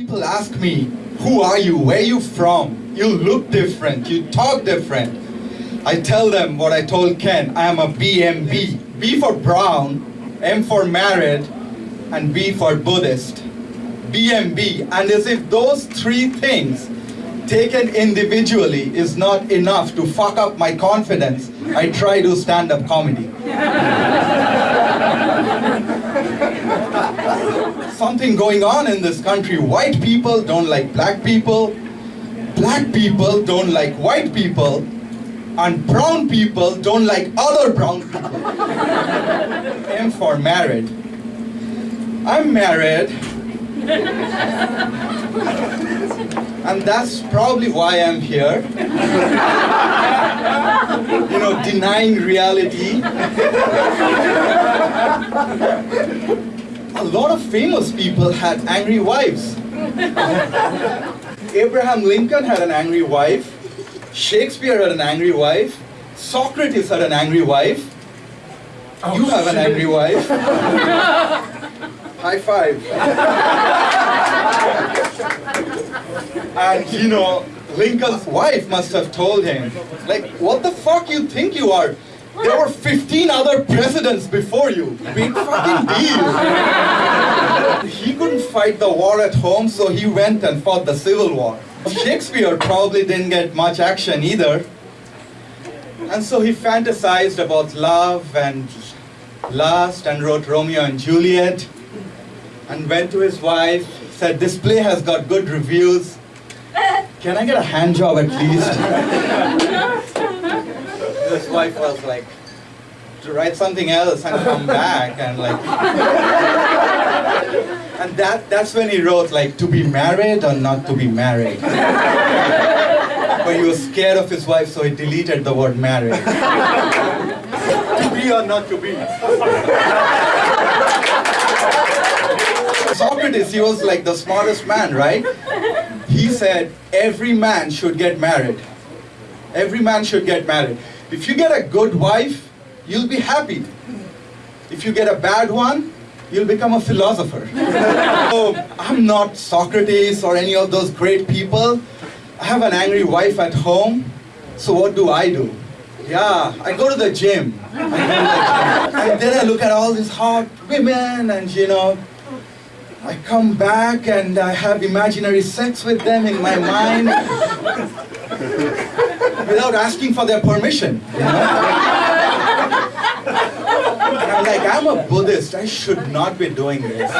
People ask me, who are you? Where are you from? You look different. You talk different. I tell them what I told Ken. I am a BMB. B for brown, M for married, and B for Buddhist. BMB. And as if those three things taken individually is not enough to fuck up my confidence, I try to stand-up comedy. Something going on in this country. White people don't like black people. Black people don't like white people. And brown people don't like other brown people. M for married. I'm married. And that's probably why I'm here. you know, denying reality. A lot of famous people had angry wives. Abraham Lincoln had an angry wife. Shakespeare had an angry wife. Socrates had an angry wife. Oh, you have an angry wife. High five. and you know, Lincoln's wife must have told him, like, what the fuck you think you are? There were 15 other presidents before you. Big fucking deal. he couldn't fight the war at home, so he went and fought the Civil War. Shakespeare probably didn't get much action either. And so he fantasized about love and lust and wrote Romeo and Juliet and went to his wife, said, this play has got good reviews. Can I get a hand job at least? his wife was like, to write something else and come back and like, and that, that's when he wrote like, to be married or not to be married. but he was scared of his wife, so he deleted the word married. to be or not to be. Socrates, he was like the smartest man, right? He said, every man should get married. Every man should get married. If you get a good wife, you'll be happy. If you get a bad one, you'll become a philosopher. so, I'm not Socrates or any of those great people. I have an angry wife at home, so what do I do? Yeah, I go to the gym. To the gym. And then I look at all these hot women and you know, I come back and I have imaginary sex with them in my mind without asking for their permission. You know? And I'm like, I'm a Buddhist, I should not be doing this.